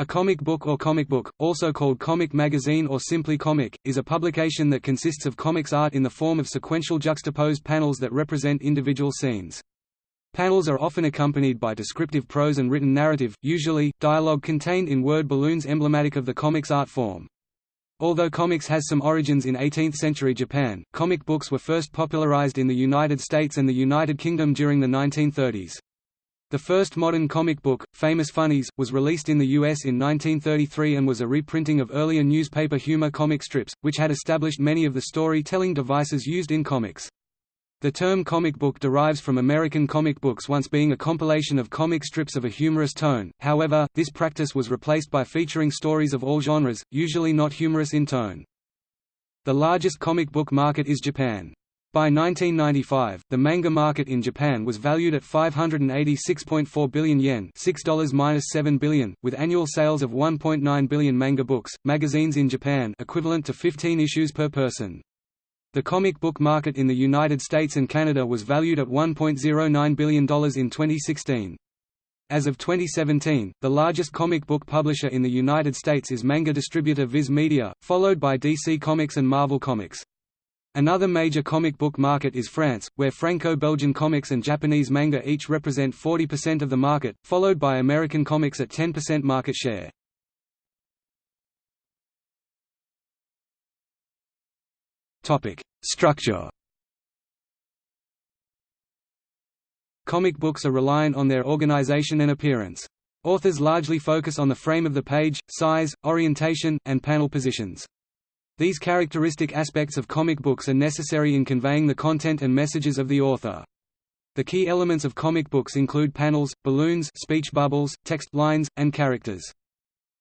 A comic book or comic book, also called comic magazine or simply comic, is a publication that consists of comics art in the form of sequential juxtaposed panels that represent individual scenes. Panels are often accompanied by descriptive prose and written narrative, usually, dialogue contained in word balloons emblematic of the comics art form. Although comics has some origins in 18th-century Japan, comic books were first popularized in the United States and the United Kingdom during the 1930s. The first modern comic book, Famous Funnies, was released in the US in 1933 and was a reprinting of earlier newspaper humor comic strips, which had established many of the story-telling devices used in comics. The term comic book derives from American comic books once being a compilation of comic strips of a humorous tone, however, this practice was replaced by featuring stories of all genres, usually not humorous in tone. The largest comic book market is Japan. By 1995, the manga market in Japan was valued at 586.4 billion yen $6-7 billion, with annual sales of 1.9 billion manga books, magazines in Japan equivalent to 15 issues per person. The comic book market in the United States and Canada was valued at $1.09 billion in 2016. As of 2017, the largest comic book publisher in the United States is manga distributor Viz Media, followed by DC Comics and Marvel Comics. Another major comic book market is France, where Franco-Belgian comics and Japanese manga each represent 40% of the market, followed by American comics at 10% market share. Topic: Structure Comic books are reliant on their organization and appearance. Authors largely focus on the frame of the page, size, orientation, and panel positions. These characteristic aspects of comic books are necessary in conveying the content and messages of the author. The key elements of comic books include panels, balloons speech bubbles, text lines, and characters.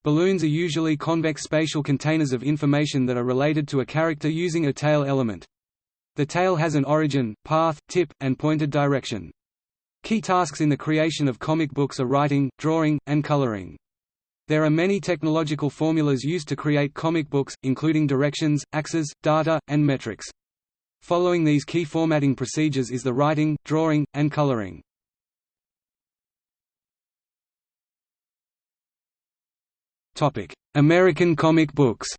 Balloons are usually convex spatial containers of information that are related to a character using a tail element. The tail has an origin, path, tip, and pointed direction. Key tasks in the creation of comic books are writing, drawing, and coloring. There are many technological formulas used to create comic books, including directions, axes, data, and metrics. Following these key formatting procedures is the writing, drawing, and coloring. American comic books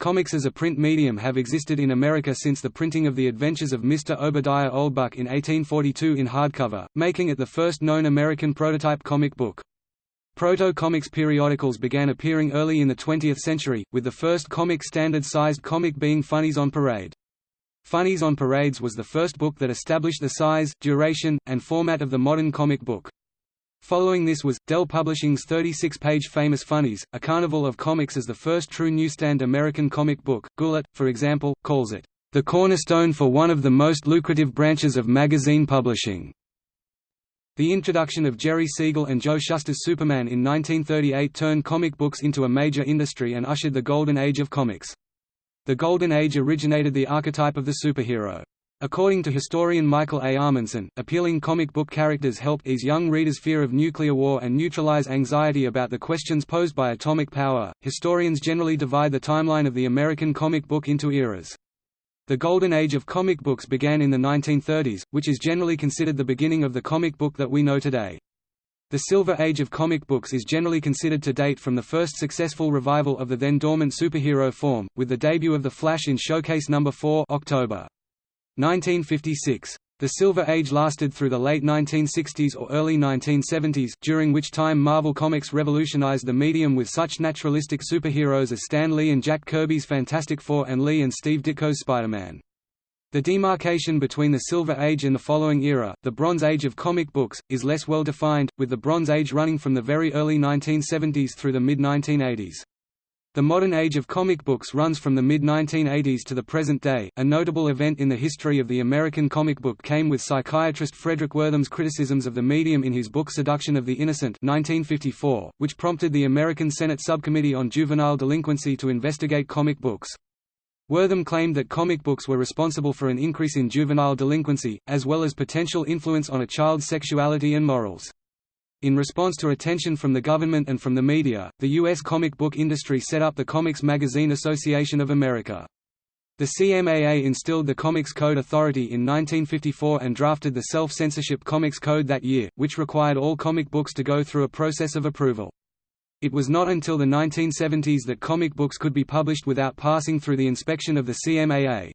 Comics as a print medium have existed in America since the printing of The Adventures of Mr. Obadiah Oldbuck in 1842 in hardcover, making it the first known American prototype comic book. Proto-comics periodicals began appearing early in the 20th century, with the first comic standard-sized comic being Funnies on Parade. Funnies on Parades was the first book that established the size, duration, and format of the modern comic book. Following this was, Dell Publishing's 36-page Famous Funnies, a carnival of comics as the first true newsstand American comic book. Goulart, for example, calls it, "...the cornerstone for one of the most lucrative branches of magazine publishing." The introduction of Jerry Siegel and Joe Shuster's Superman in 1938 turned comic books into a major industry and ushered the golden age of comics. The golden age originated the archetype of the superhero. According to historian Michael A. Amundson, appealing comic book characters helped ease young readers' fear of nuclear war and neutralize anxiety about the questions posed by atomic power. Historians generally divide the timeline of the American comic book into eras. The golden age of comic books began in the 1930s, which is generally considered the beginning of the comic book that we know today. The Silver Age of comic books is generally considered to date from the first successful revival of the then dormant superhero form, with the debut of The Flash in Showcase No. 4 October. 1956. The Silver Age lasted through the late 1960s or early 1970s, during which time Marvel Comics revolutionized the medium with such naturalistic superheroes as Stan Lee and Jack Kirby's Fantastic Four and Lee and Steve Ditko's Spider-Man. The demarcation between the Silver Age and the following era, the Bronze Age of comic books, is less well defined, with the Bronze Age running from the very early 1970s through the mid-1980s. The modern age of comic books runs from the mid-1980s to the present day. A notable event in the history of the American comic book came with psychiatrist Fredric Wertham's criticisms of the medium in his book Seduction of the Innocent 1954, which prompted the American Senate Subcommittee on Juvenile Delinquency to investigate comic books. Wertham claimed that comic books were responsible for an increase in juvenile delinquency, as well as potential influence on a child's sexuality and morals. In response to attention from the government and from the media, the U.S. comic book industry set up the Comics Magazine Association of America. The CMAA instilled the Comics Code Authority in 1954 and drafted the Self-Censorship Comics Code that year, which required all comic books to go through a process of approval. It was not until the 1970s that comic books could be published without passing through the inspection of the CMAA.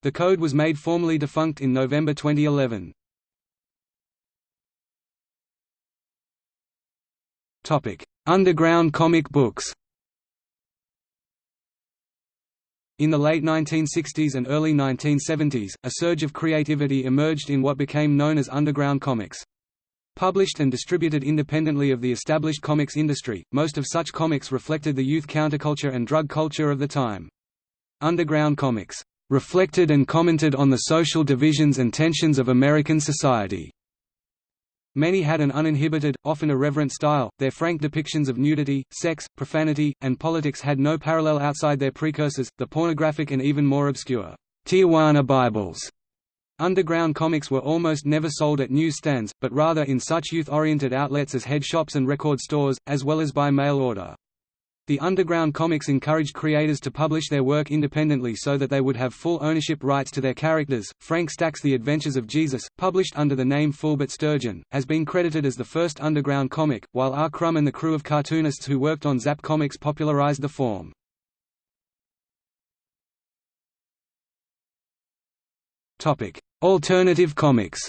The code was made formally defunct in November 2011. Underground comic books In the late 1960s and early 1970s, a surge of creativity emerged in what became known as underground comics. Published and distributed independently of the established comics industry, most of such comics reflected the youth counterculture and drug culture of the time. Underground comics reflected and commented on the social divisions and tensions of American society. Many had an uninhibited, often irreverent style, their frank depictions of nudity, sex, profanity, and politics had no parallel outside their precursors, the pornographic and even more obscure Tijuana Bibles. Underground comics were almost never sold at newsstands, but rather in such youth-oriented outlets as head shops and record stores, as well as by mail order. The underground comics encouraged creators to publish their work independently so that they would have full ownership rights to their characters. Frank Stack's The Adventures of Jesus, published under the name Foolbert Sturgeon, has been credited as the first underground comic, while R. Crumb and the crew of cartoonists who worked on Zap Comics popularized the form. Alternative comics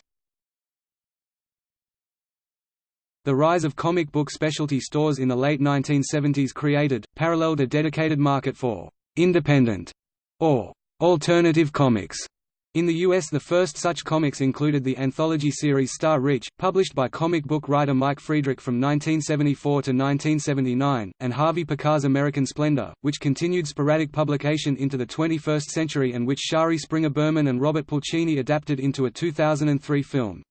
The rise of comic book specialty stores in the late 1970s created, paralleled a dedicated market for «independent» or «alternative comics». In the US the first such comics included the anthology series Star Reach, published by comic book writer Mike Friedrich from 1974 to 1979, and Harvey Pekar's American Splendor, which continued sporadic publication into the 21st century and which Shari Springer Berman and Robert Pulcini adapted into a 2003 film.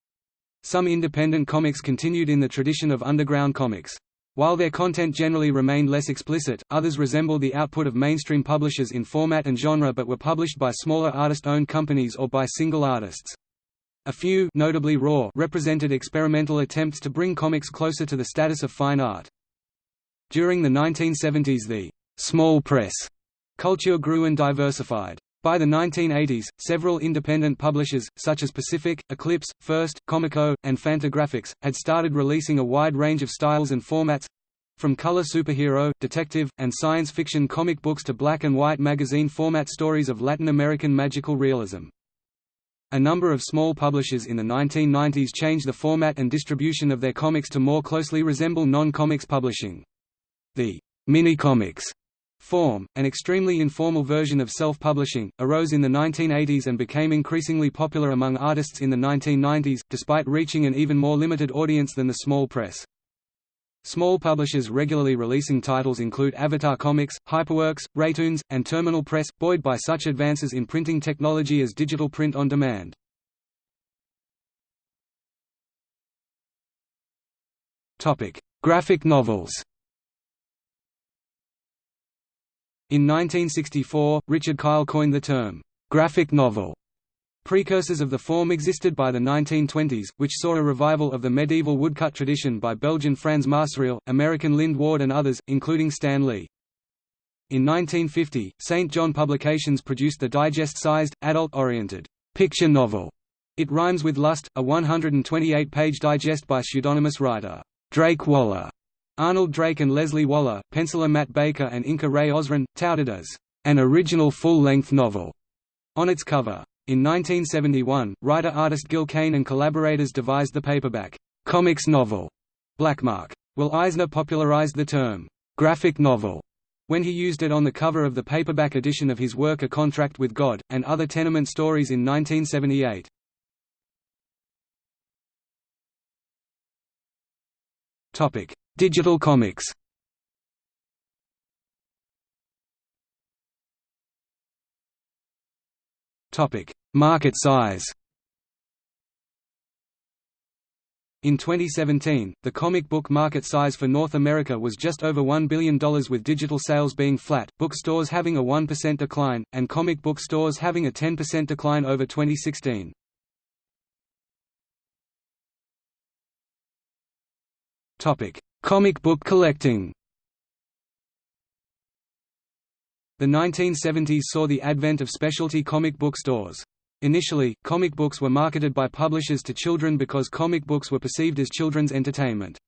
Some independent comics continued in the tradition of underground comics. While their content generally remained less explicit, others resembled the output of mainstream publishers in format and genre but were published by smaller artist-owned companies or by single artists. A few notably Raw represented experimental attempts to bring comics closer to the status of fine art. During the 1970s the «small press» culture grew and diversified. By the 1980s, several independent publishers, such as Pacific, Eclipse, First, Comico, and Fantagraphics, had started releasing a wide range of styles and formats—from color superhero, detective, and science fiction comic books to black and white magazine format stories of Latin American magical realism. A number of small publishers in the 1990s changed the format and distribution of their comics to more closely resemble non-comics publishing. The mini-comics Form, an extremely informal version of self-publishing, arose in the 1980s and became increasingly popular among artists in the 1990s, despite reaching an even more limited audience than the small press. Small publishers regularly releasing titles include Avatar Comics, Hyperwerks, Raytoons, and Terminal Press, buoyed by such advances in printing technology as digital print on demand. Graphic novels In 1964, Richard Kyle coined the term, "'graphic novel' Precursors of the form existed by the 1920s, which saw a revival of the medieval woodcut tradition by Belgian Frans Masereel, American Lynd Ward and others, including Stan Lee. In 1950, St. John Publications produced the digest-sized, adult-oriented, picture novel. It Rhymes with Lust, a 128-page digest by pseudonymous writer, Drake Waller, Arnold Drake and Leslie Waller, penciler Matt Baker and inker Ray Osrin, touted as an original full-length novel on its cover. In 1971, writer-artist Gil Kane and collaborators devised the paperback comics novel Blackmark. Will Eisner popularized the term graphic novel when he used it on the cover of the paperback edition of his work A Contract with God, and Other Tenement Stories in 1978. Digital comics. Market size. In 2017, the comic book market size for North America was just over $1 billion with digital sales being flat, bookstores having a 1% decline, and comic book stores having a 10% decline over 2016. Topic: Comic book collecting The 1970s saw the advent of specialty comic book stores. Initially, comic books were marketed by publishers to children because comic books were perceived as children's entertainment.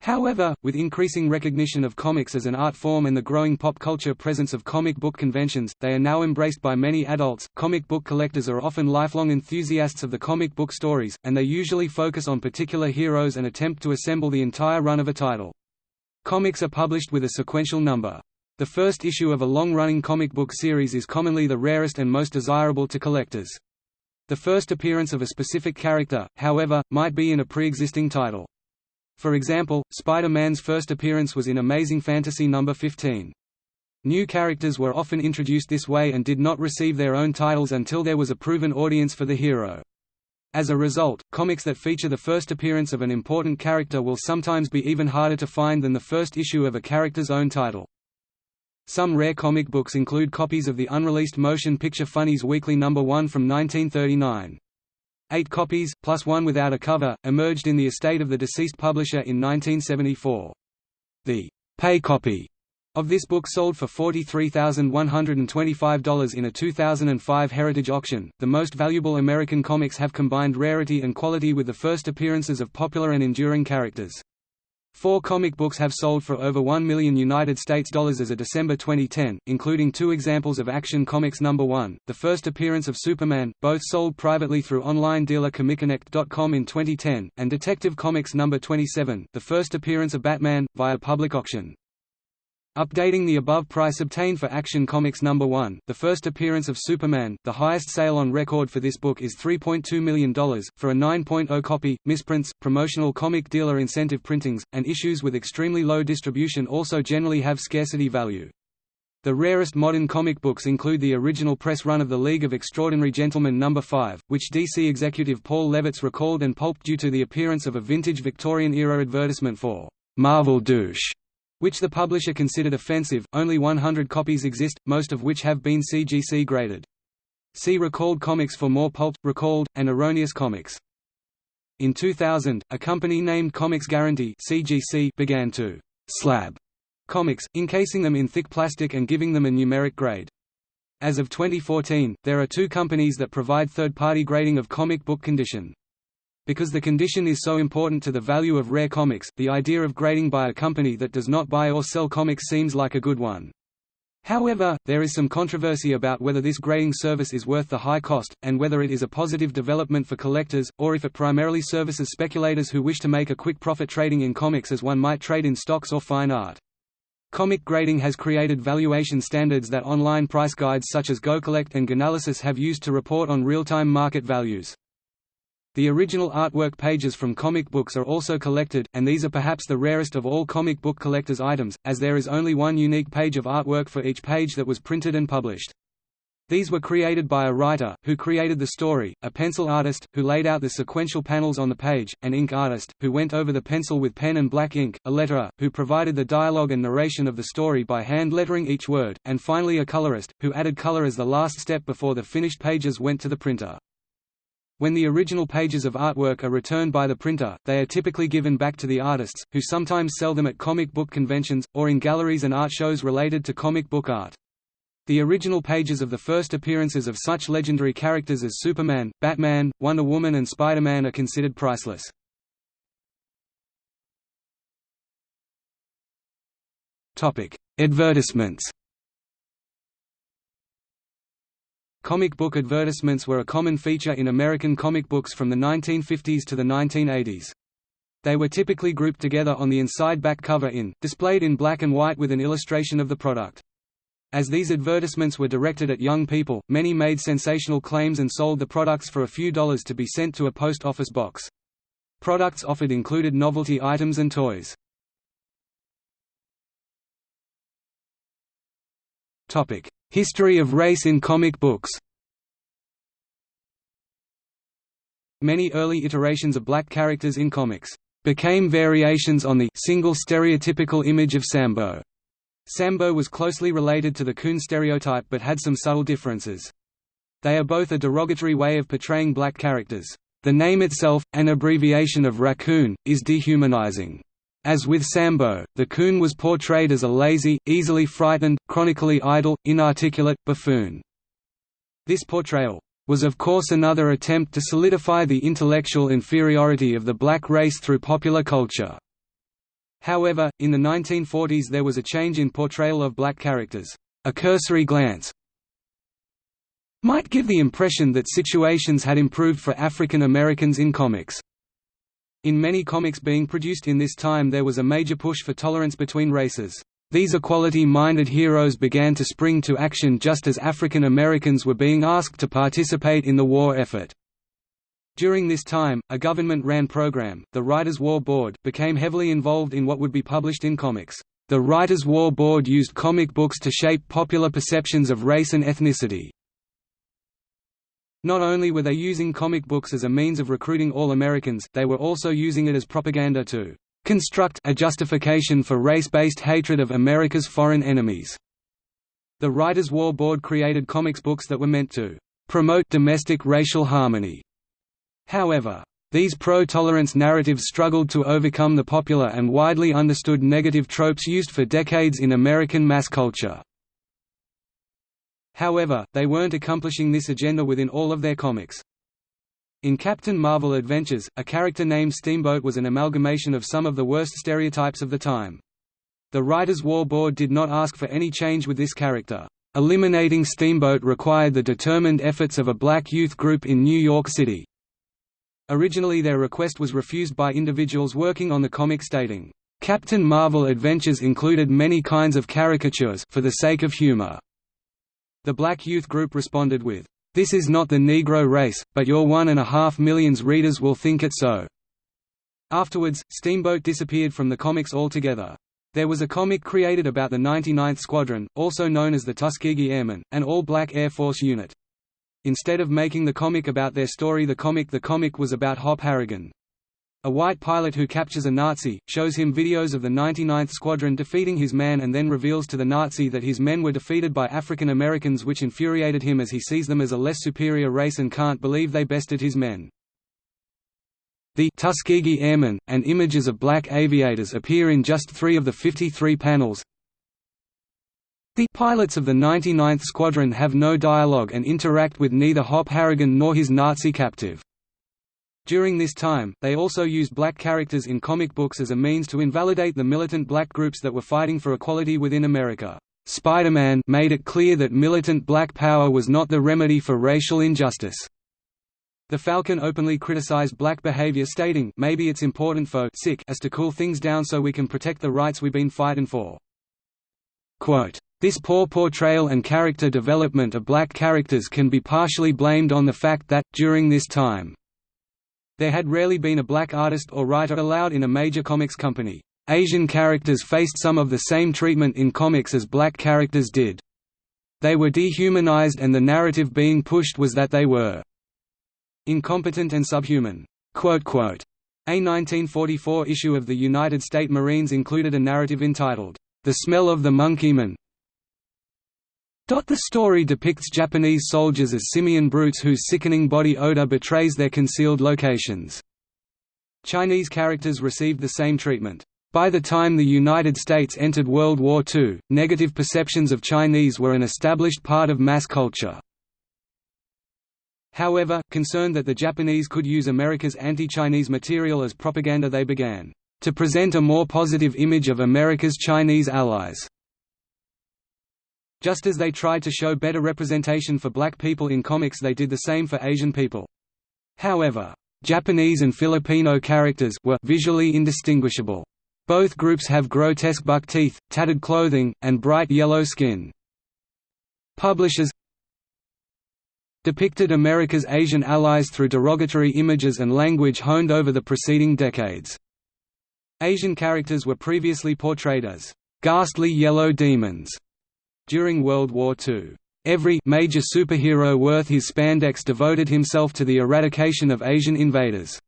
However, with increasing recognition of comics as an art form and the growing pop culture presence of comic book conventions, they are now embraced by many adults. Comic book collectors are often lifelong enthusiasts of the comic book stories, and they usually focus on particular heroes and attempt to assemble the entire run of a title. Comics are published with a sequential number. The first issue of a long-running comic book series is commonly the rarest and most desirable to collectors. The first appearance of a specific character, however, might be in a pre-existing title. For example, Spider-Man's first appearance was in Amazing Fantasy No. 15. New characters were often introduced this way and did not receive their own titles until there was a proven audience for the hero. As a result, comics that feature the first appearance of an important character will sometimes be even harder to find than the first issue of a character's own title. Some rare comic books include copies of the unreleased motion picture Funnies Weekly No. 1 from 1939. Eight copies, plus one without a cover, emerged in the estate of the deceased publisher in 1974. The pay copy of this book sold for $43,125 in a 2005 Heritage auction. The most valuable American comics have combined rarity and quality with the first appearances of popular and enduring characters. Four comic books have sold for over 1 million United States dollars as of December 2010, including two examples of Action Comics No. 1, the first appearance of Superman, both sold privately through online dealer ComicConnect.com in 2010, and Detective Comics No. 27, the first appearance of Batman, via public auction. Updating the above price obtained for Action Comics No. 1, the first appearance of Superman, the highest sale on record for this book is $3.2 million, for a 9.0 copy, misprints, promotional comic dealer incentive printings, and issues with extremely low distribution also generally have scarcity value. The rarest modern comic books include the original press run of The League of Extraordinary Gentlemen No. 5, which DC executive Paul Levitz recalled and pulped due to the appearance of a vintage Victorian-era advertisement for Marvel Douche which the publisher considered offensive. Only 100 copies exist, most of which have been CGC graded. See Recalled Comics for more pulped, recalled, and erroneous comics. In 2000, a company named Comics Guaranty (CGC) began to slab comics, encasing them in thick plastic and giving them a numeric grade. As of 2014, there are two companies that provide third-party grading of comic book condition. Because the condition is so important to the value of rare comics, the idea of grading by a company that does not buy or sell comics seems like a good one. However, there is some controversy about whether this grading service is worth the high cost, and whether it is a positive development for collectors, or if it primarily services speculators who wish to make a quick profit trading in comics as one might trade in stocks or fine art. Comic grading has created valuation standards that online price guides such as GoCollect and Ganalysis have used to report on real-time market values. The original artwork pages from comic books are also collected, and these are perhaps the rarest of all comic book collectors' items, as there is only one unique page of artwork for each page that was printed and published. These were created by a writer, who created the story, a pencil artist, who laid out the sequential panels on the page, an ink artist, who went over the pencil with pen and black ink, a letterer, who provided the dialogue and narration of the story by hand lettering each word, and finally a colorist, who added color as the last step before the finished pages went to the printer. When the original pages of artwork are returned by the printer, they are typically given back to the artists, who sometimes sell them at comic book conventions, or in galleries and art shows related to comic book art. The original pages of the first appearances of such legendary characters as Superman, Batman, Wonder Woman and Spider-Man are considered priceless. Advertisements Comic book advertisements were a common feature in American comic books from the 1950s to the 1980s. They were typically grouped together on the inside back cover in, displayed in black and white with an illustration of the product. As these advertisements were directed at young people, many made sensational claims and sold the products for a few dollars to be sent to a post office box. Products offered included novelty items and toys. History of race in comic books Many early iterations of black characters in comics became variations on the single stereotypical image of Sambo. Sambo was closely related to the coon stereotype but had some subtle differences. They are both a derogatory way of portraying black characters. The name itself, an abbreviation of raccoon, is dehumanizing. As with Sambo, the coon was portrayed as a lazy, easily frightened, chronically idle, inarticulate, buffoon. This portrayal was of course another attempt to solidify the intellectual inferiority of the black race through popular culture. However, in the 1940s there was a change in portrayal of black characters. A cursory glance might give the impression that situations had improved for African Americans in comics. In many comics being produced in this time there was a major push for tolerance between races. These equality-minded heroes began to spring to action just as African Americans were being asked to participate in the war effort. During this time, a government-ran program, the Writers' War Board, became heavily involved in what would be published in comics. The Writers' War Board used comic books to shape popular perceptions of race and ethnicity. Not only were they using comic books as a means of recruiting all Americans, they were also using it as propaganda to construct a justification for race-based hatred of America's foreign enemies. The Writers' War Board created comics books that were meant to promote domestic racial harmony. However, these pro-tolerance narratives struggled to overcome the popular and widely understood negative tropes used for decades in American mass culture. However, they weren't accomplishing this agenda within all of their comics. In Captain Marvel Adventures, a character named Steamboat was an amalgamation of some of the worst stereotypes of the time. The Writers' War Board did not ask for any change with this character. Eliminating Steamboat required the determined efforts of a black youth group in New York City. Originally their request was refused by individuals working on the comic stating, "...Captain Marvel Adventures included many kinds of caricatures for the sake of humor." The black youth group responded with, this is not the Negro race, but your one and a half millions readers will think it so." Afterwards, Steamboat disappeared from the comics altogether. There was a comic created about the 99th Squadron, also known as the Tuskegee Airmen, an all-black Air Force unit. Instead of making the comic about their story the comic the comic was about Hop Harrigan. A white pilot who captures a Nazi, shows him videos of the 99th Squadron defeating his man and then reveals to the Nazi that his men were defeated by African Americans which infuriated him as he sees them as a less superior race and can't believe they bested his men. The Tuskegee Airmen, and images of black aviators appear in just three of the 53 panels. The pilots of the 99th Squadron have no dialogue and interact with neither Hop Harrigan nor his Nazi captive. During this time, they also used black characters in comic books as a means to invalidate the militant black groups that were fighting for equality within America. Spider-Man made it clear that militant black power was not the remedy for racial injustice. The Falcon openly criticized black behavior stating maybe it's important for sick as to cool things down so we can protect the rights we've been fighting for. Quote, this poor portrayal and character development of black characters can be partially blamed on the fact that, during this time, there had rarely been a black artist or writer allowed in a major comics company. Asian characters faced some of the same treatment in comics as black characters did. They were dehumanized and the narrative being pushed was that they were incompetent and subhuman." A 1944 issue of the United States Marines included a narrative entitled, The Smell of the Monkeyman, the story depicts Japanese soldiers as simian brutes whose sickening body odor betrays their concealed locations. Chinese characters received the same treatment. By the time the United States entered World War II, negative perceptions of Chinese were an established part of mass culture. However, concerned that the Japanese could use America's anti-Chinese material as propaganda they began to present a more positive image of America's Chinese allies. Just as they tried to show better representation for black people in comics they did the same for Asian people. However, Japanese and Filipino characters were visually indistinguishable. Both groups have grotesque buck teeth, tattered clothing, and bright yellow skin. Publishers depicted America's Asian allies through derogatory images and language honed over the preceding decades. Asian characters were previously portrayed as ghastly yellow demons during World War II. Every major superhero worth his spandex devoted himself to the eradication of Asian invaders.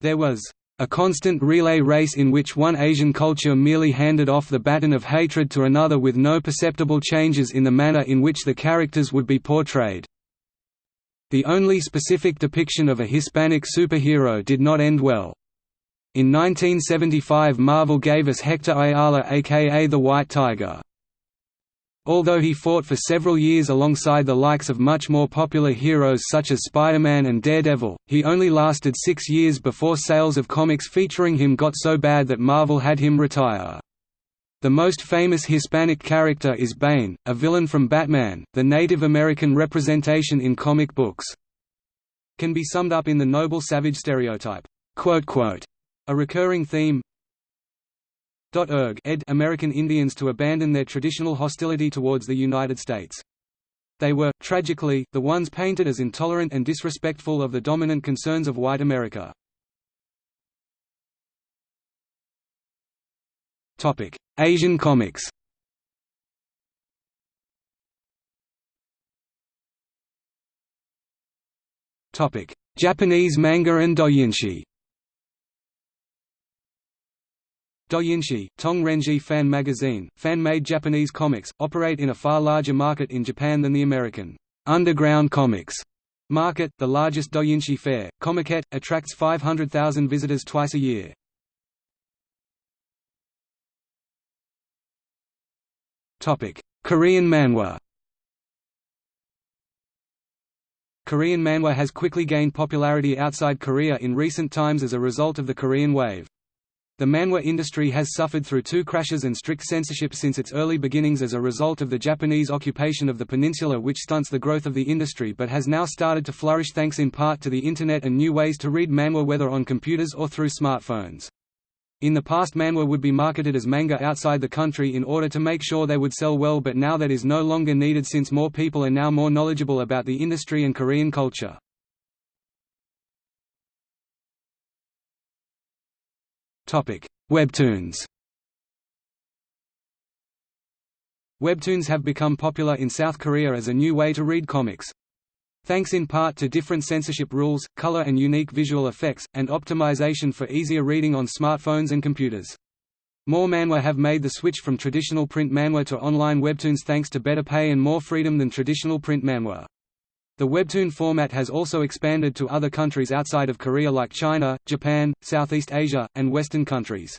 There was a constant relay race in which one Asian culture merely handed off the baton of hatred to another with no perceptible changes in the manner in which the characters would be portrayed. The only specific depiction of a Hispanic superhero did not end well. In 1975 Marvel gave us Hector Ayala aka the White Tiger. Although he fought for several years alongside the likes of much more popular heroes such as Spider-Man and Daredevil, he only lasted six years before sales of comics featuring him got so bad that Marvel had him retire. The most famous Hispanic character is Bane, a villain from Batman, the Native American representation in comic books. Can be summed up in the noble savage stereotype, a recurring theme, ed. American Indians to abandon their traditional hostility towards the United States. They were, tragically, the ones painted as intolerant and disrespectful of the dominant concerns of white America. Asian comics. Japanese manga and doujinshi Doujinshi, Tongrenji fan magazine, fan-made Japanese comics, operate in a far larger market in Japan than the American underground comics market. The largest doujinshi fair, Comiket, attracts 500,000 visitors twice a year. Topic: Korean manhwa. Korean manhwa has quickly gained popularity outside Korea in recent times as a result of the Korean wave. The manhwa industry has suffered through two crashes and strict censorship since its early beginnings as a result of the Japanese occupation of the peninsula which stunts the growth of the industry but has now started to flourish thanks in part to the Internet and new ways to read manhwa whether on computers or through smartphones. In the past manhwa would be marketed as manga outside the country in order to make sure they would sell well but now that is no longer needed since more people are now more knowledgeable about the industry and Korean culture. Webtoons Webtoons have become popular in South Korea as a new way to read comics. Thanks in part to different censorship rules, color and unique visual effects, and optimization for easier reading on smartphones and computers. More manhwa have made the switch from traditional print manhwa to online webtoons thanks to better pay and more freedom than traditional print manhwa. The webtoon format has also expanded to other countries outside of Korea like China, Japan, Southeast Asia, and Western countries.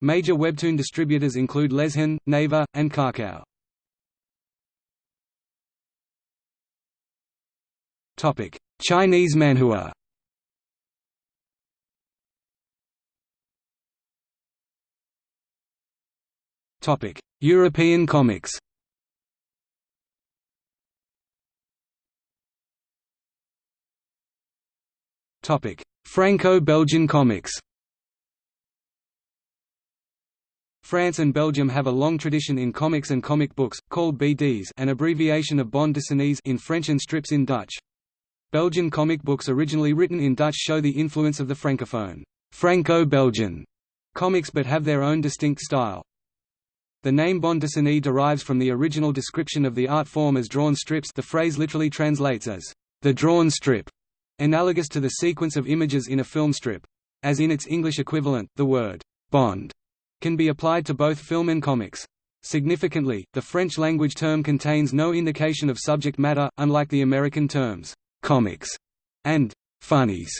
Major webtoon distributors include Lezhin, Naver, and Kakao. Chinese manhua European comics Franco-Belgian comics France and Belgium have a long tradition in comics and comic books, called BDs an abbreviation of bande dessinées in French and strips in Dutch. Belgian comic books originally written in Dutch show the influence of the francophone Franco-Belgian comics but have their own distinct style. The name bande dessinée derives from the original description of the art form as drawn strips the phrase literally translates as, the drawn strip analogous to the sequence of images in a film strip. As in its English equivalent, the word «bande» can be applied to both film and comics. Significantly, the French-language term contains no indication of subject matter, unlike the American terms «comics» and «funnies»,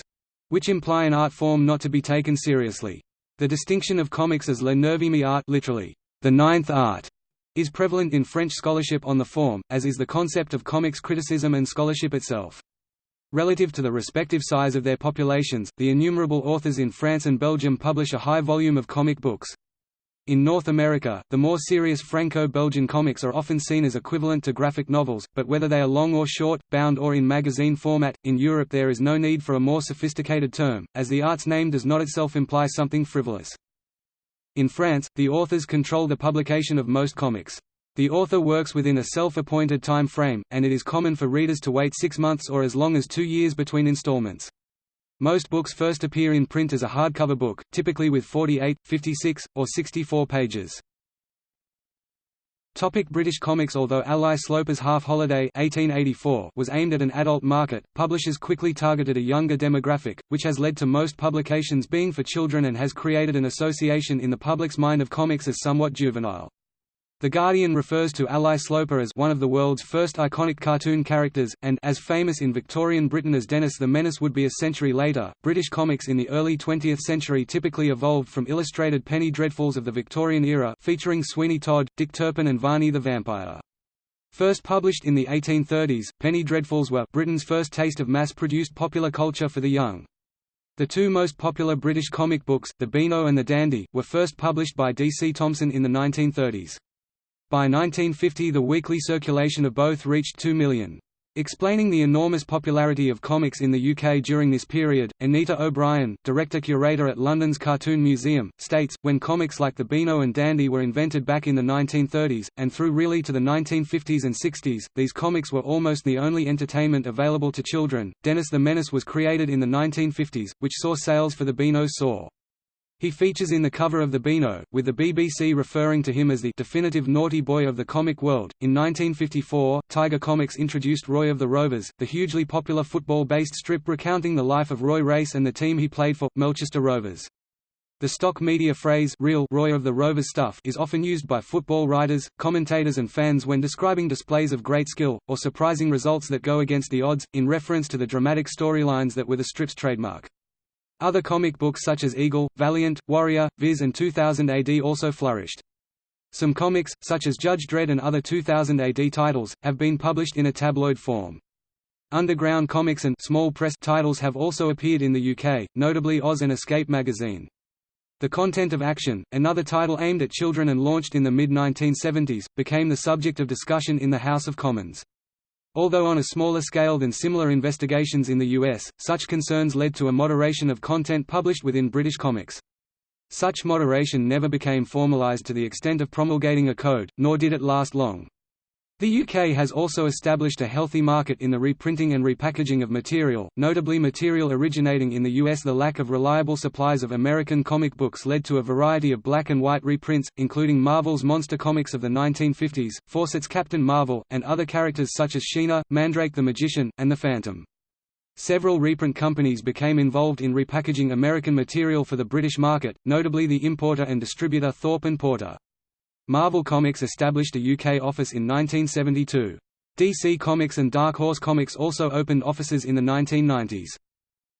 which imply an art form not to be taken seriously. The distinction of comics as le neuvième art literally, the ninth art, is prevalent in French scholarship on the form, as is the concept of comics criticism and scholarship itself. Relative to the respective size of their populations, the innumerable authors in France and Belgium publish a high volume of comic books. In North America, the more serious Franco-Belgian comics are often seen as equivalent to graphic novels, but whether they are long or short, bound or in magazine format, in Europe there is no need for a more sophisticated term, as the art's name does not itself imply something frivolous. In France, the authors control the publication of most comics. The author works within a self-appointed time frame, and it is common for readers to wait six months or as long as two years between installments. Most books first appear in print as a hardcover book, typically with 48, 56, or 64 pages. Topic British comics Although Ally Sloper's Half Holiday 1884 was aimed at an adult market, publishers quickly targeted a younger demographic, which has led to most publications being for children and has created an association in the public's mind of comics as somewhat juvenile. The Guardian refers to Ally Sloper as one of the world's first iconic cartoon characters, and as famous in Victorian Britain as Dennis the Menace would be a century later. British comics in the early 20th century typically evolved from illustrated penny dreadfuls of the Victorian era featuring Sweeney Todd, Dick Turpin and Varney the Vampire. First published in the 1830s, penny dreadfuls were Britain's first taste of mass-produced popular culture for the young. The two most popular British comic books, The Beano and The Dandy, were first published by D. C. Thomson in the 1930s. By 1950 the weekly circulation of both reached 2 million. Explaining the enormous popularity of comics in the UK during this period, Anita O'Brien, director-curator at London's Cartoon Museum, states, when comics like the Beano and Dandy were invented back in the 1930s, and through really to the 1950s and 60s, these comics were almost the only entertainment available to children. Dennis the Menace was created in the 1950s, which saw sales for the Beano soar. He features in the cover of the Beano, with the BBC referring to him as the definitive naughty boy of the comic world. In 1954, Tiger Comics introduced Roy of the Rovers, the hugely popular football-based strip recounting the life of Roy Race and the team he played for, Melchester Rovers. The stock media phrase real Roy of the Rovers stuff is often used by football writers, commentators and fans when describing displays of great skill, or surprising results that go against the odds, in reference to the dramatic storylines that were the strip's trademark. Other comic books such as Eagle, Valiant, Warrior, Viz and 2000 AD also flourished. Some comics, such as Judge Dredd and other 2000 AD titles, have been published in a tabloid form. Underground comics and small press titles have also appeared in the UK, notably Oz and Escape magazine. The content of Action, another title aimed at children and launched in the mid-1970s, became the subject of discussion in the House of Commons. Although on a smaller scale than similar investigations in the US, such concerns led to a moderation of content published within British comics. Such moderation never became formalized to the extent of promulgating a code, nor did it last long. The UK has also established a healthy market in the reprinting and repackaging of material, notably material originating in the US. The lack of reliable supplies of American comic books led to a variety of black and white reprints, including Marvel's monster comics of the 1950s, Fawcett's Captain Marvel, and other characters such as Sheena, Mandrake the Magician, and the Phantom. Several reprint companies became involved in repackaging American material for the British market, notably the importer and distributor Thorpe and Porter. Marvel Comics established a UK office in 1972. DC Comics and Dark Horse Comics also opened offices in the 1990s.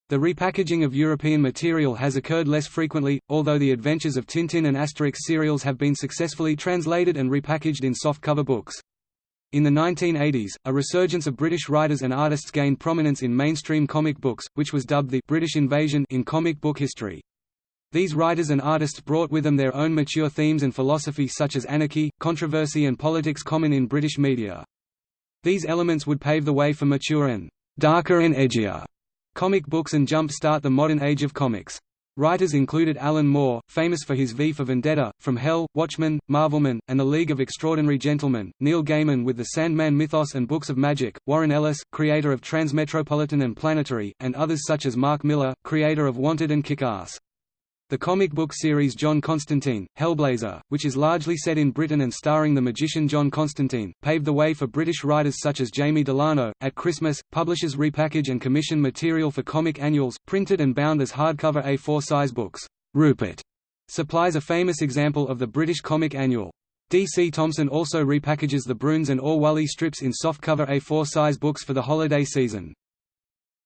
The repackaging of European material has occurred less frequently, although the adventures of Tintin and Asterix serials have been successfully translated and repackaged in softcover books. In the 1980s, a resurgence of British writers and artists gained prominence in mainstream comic books, which was dubbed the British Invasion in comic book history. These writers and artists brought with them their own mature themes and philosophy such as anarchy, controversy and politics common in British media. These elements would pave the way for mature and darker and edgier comic books and jump-start the modern age of comics. Writers included Alan Moore, famous for his V for Vendetta, From Hell, Watchmen, Marvelman, and The League of Extraordinary Gentlemen, Neil Gaiman with the Sandman mythos and books of magic, Warren Ellis, creator of Transmetropolitan and Planetary, and others such as Mark Millar, creator of Wanted and Kick-Ass. The comic book series John Constantine, Hellblazer, which is largely set in Britain and starring the magician John Constantine, paved the way for British writers such as Jamie Delano. At Christmas, publishers repackage and commission material for comic annuals, printed and bound as hardcover A4 size books. Rupert supplies a famous example of the British comic annual. D.C. Thomson also repackages the Broons and Oor Wullie strips in softcover A4 size books for the holiday season.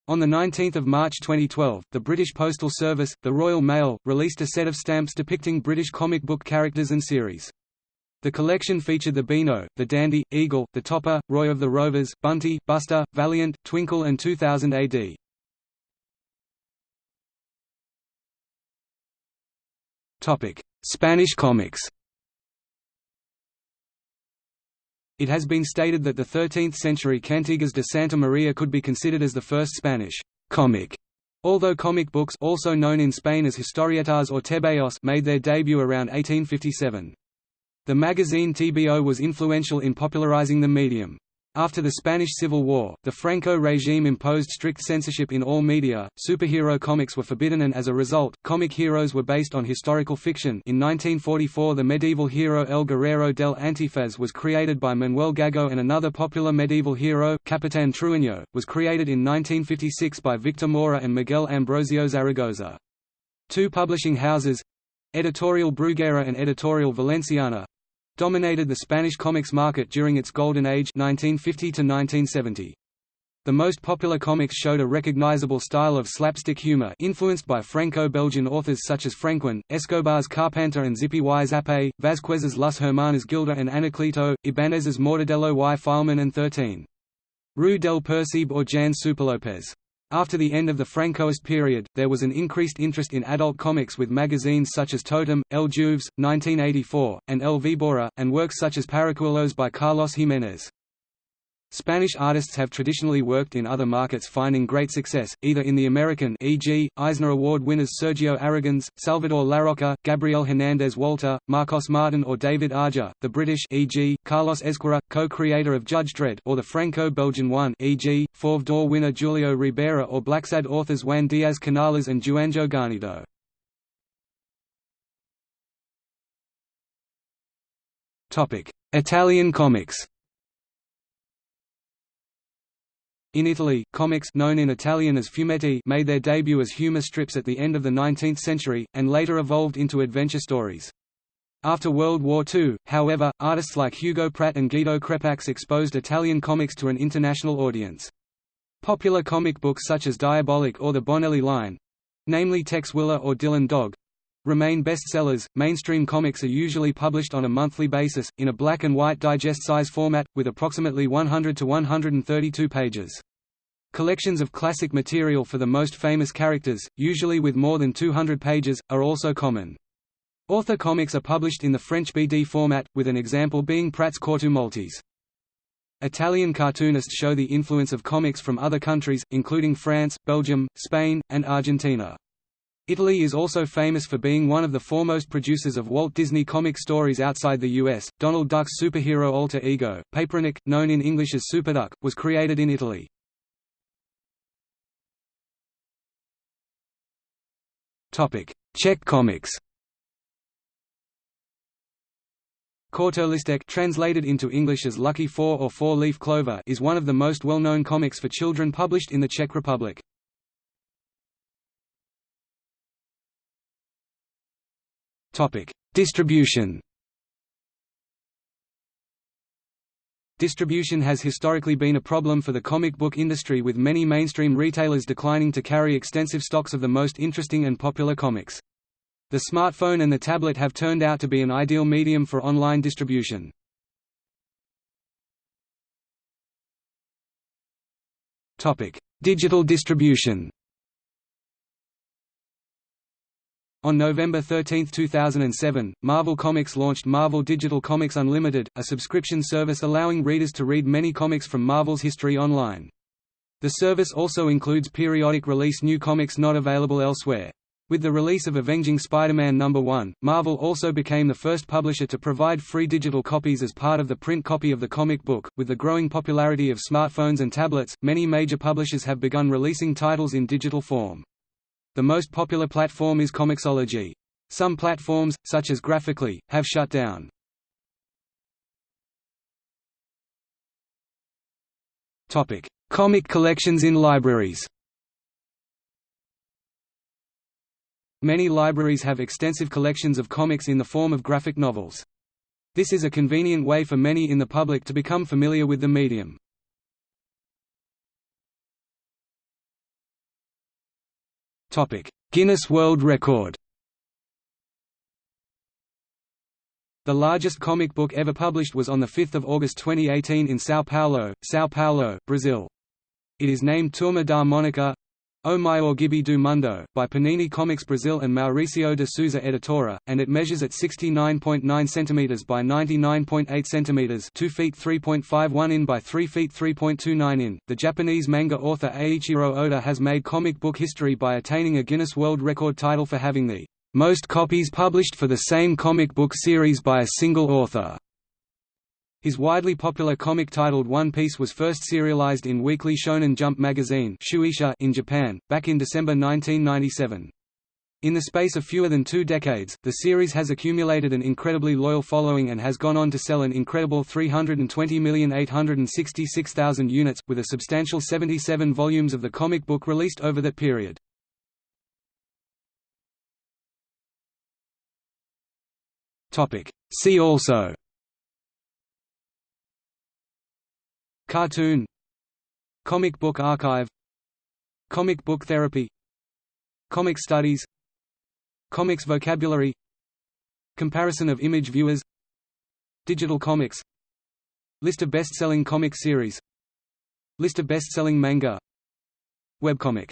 On 19 March 2012, the British Postal Service, the Royal Mail, released a set of stamps depicting British comic book characters and series. The collection featured the Beano, the Dandy, Eagle, the Topper, Roy of the Rovers, Bunty, Buster, Valiant, Twinkle and 2000 AD. Spanish comics It has been stated that the 13th-century Cantigas de Santa Maria could be considered as the first Spanish comic, although comic books also known in Spain as historietas or tebeos made their debut around 1857. The magazine TBO was influential in popularizing the medium. After the Spanish Civil War, the Franco regime imposed strict censorship in all media, superhero comics were forbidden and as a result, comic heroes were based on historical fiction in 1944 the medieval hero El Guerrero del Antifaz was created by Manuel Gago and another popular medieval hero, Capitan Trueno, was created in 1956 by Victor Mora and Miguel Ambrosio Zaragoza. Two publishing houses, Editorial Bruguera and Editorial Valenciana, dominated the Spanish comics market during its golden age 1950 to 1970. The most popular comics showed a recognizable style of slapstick humor influenced by Franco-Belgian authors such as Franquin, Escobar's Carpanta and Zipi y Zape, Vázquez's Las Hermanas Gilda and Anacleto, Ibanez's Mortadelo y Filemón and 13. Rue del Percebe or Jan Superlopez. After the end of the Francoist period, there was an increased interest in adult comics with magazines such as Totem, El Jueves, 1984, and El Víbora, and works such as Paracuelos by Carlos Giménez. Spanish artists have traditionally worked in other markets finding great success, either in the American e.g., Eisner Award winners Sergio Aragonés, Salvador Larroca, Gabriel Hernández Walta, Marcos Martin or David Aja, the British e.g., Carlos Ezquerra, co-creator of Judge Dredd or the Franco-Belgian one e.g., Fauve d'Or winner Julio Ribera or Blacksad authors Juan Diaz Canales and Juanjo Guarnido. Italian comics In Italy, comics known in Italian as fumetti made their debut as humor strips at the end of the 19th century, and later evolved into adventure stories. After World War II, however, artists like Hugo Pratt and Guido Crepax exposed Italian comics to an international audience. Popular comic books such as Diabolik or the Bonelli line—namely Tex Willer or Dylan Dog, remain bestsellers. Mainstream comics are usually published on a monthly basis, in a black and white digest size format, with approximately 100 to 132 pages. Collections of classic material for the most famous characters, usually with more than 200 pages, are also common. Author comics are published in the French BD format, with an example being Pratt's Corto Maltese. Italian cartoonists show the influence of comics from other countries, including France, Belgium, Spain, and Argentina. Italy is also famous for being one of the foremost producers of Walt Disney comic stories outside the US. Donald Duck's superhero alter ego, Paperinik, known in English as Superduck, was created in Italy. Topic: Czech comics. Kortolistek translated into English as Lucky Four or Four-Leaf Clover is one of the most well-known comics for children published in the Czech Republic. Topic: Distribution. Distribution has historically been a problem for the comic book industry with many mainstream retailers declining to carry extensive stocks of the most interesting and popular comics. The smartphone and the tablet have turned out to be an ideal medium for online distribution. Digital distribution On November 13, 2007, Marvel Comics launched Marvel Digital Comics Unlimited, a subscription service allowing readers to read many comics from Marvel's history online. The service also includes periodic release new comics not available elsewhere. With the release of Avenging Spider-Man No. 1, Marvel also became the first publisher to provide free digital copies as part of the print copy of the comic book. With the growing popularity of smartphones and tablets, many major publishers have begun releasing titles in digital form. The most popular platform is Comixology. Some platforms, such as Graphicly, have shut down. Comic collections in libraries Many libraries have extensive collections of comics in the form of graphic novels. This is a convenient way for many in the public to become familiar with the medium. Guinness World Record The largest comic book ever published was on 5 August 2018 in São Paulo, São Paulo, Brazil. It is named Turma da Mônica O Maior Gibi do Mundo, by Panini Comics Brazil and Mauricio de Sousa Editora, and it measures at 69.9 cm by 99.8 cm 2 feet 3.51 in by 3 feet 3.29 in. The Japanese manga author Eiichiro Oda has made comic book history by attaining a Guinness World Record title for having the most copies published for the same comic book series by a single author. His widely popular comic titled One Piece was first serialized in Weekly Shonen Jump magazine in Japan, back in December 1997. In the space of fewer than two decades, the series has accumulated an incredibly loyal following and has gone on to sell an incredible 320,866,000 units, with a substantial 77 volumes of the comic book released over that period. See also Cartoon Comic Book Archive Comic Book Therapy Comic Studies Comics Vocabulary Comparison of image viewers Digital comics List of best-selling comic series List of best-selling manga Webcomic